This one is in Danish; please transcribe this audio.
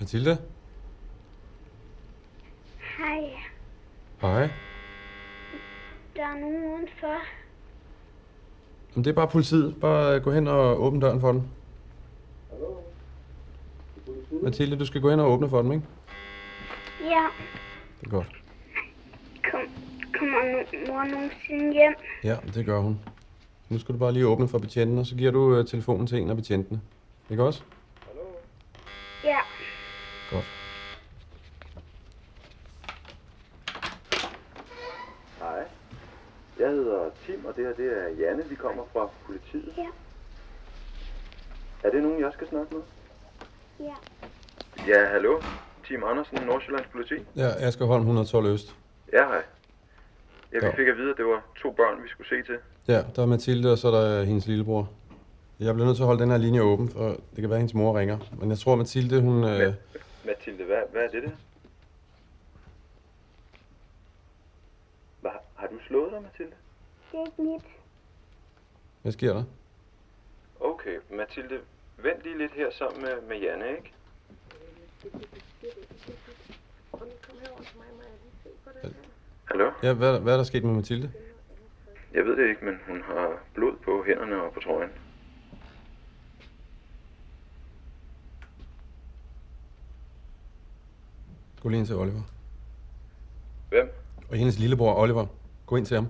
Mathilde? Hej, Hej. der er nogen udenfor. Jamen, det er bare politiet. Bare øh, gå hen og åbne døren for dem. Mathilde, du skal gå hen og åbne for dem, ikke? Ja, Det er godt. kom, kommer no- mor nogensinde hjem? Ja, det gør hun. Nu skal du bare lige åbne for betjenten, og så giver du øh, telefonen til en af betjentene. Ikke også? Ja, Godt. Hej. Jeg hedder Tim, og det her det er Janne. Vi kommer fra politiet. Ja. Er det nogen, jeg skal snakke med? ja. Ja, hallo. Tim Andersen, Nordsjællands politi. Ja, Asger Holm 112 Øst. Ja, hej. Ja, vi Ja. fik at vide, at det var to børn, vi skulle se til. Ja, der er Mathilde, og så er der hendes lillebror. Jeg bliver nødt til at holde den her linje åben, for det kan være, at hendes mor ringer. Men jeg tror, Mathilde, hun... Øh, Mathilde, hvad, hvad er det der? Hvad, har du slået dig, Mathilde? Det er ikke mit. hvad sker der? Okay, Mathilde, vent lige lidt her sammen med, med Janne, ikke? Hallo? Ja, hvad, hvad er der sket med Mathilde? Jeg ved det ikke, men hun har blod på hænderne og på trøjen. Gå lige ind til Oliver. Hvem? Og hendes lillebror, Oliver. Gå ind til ham.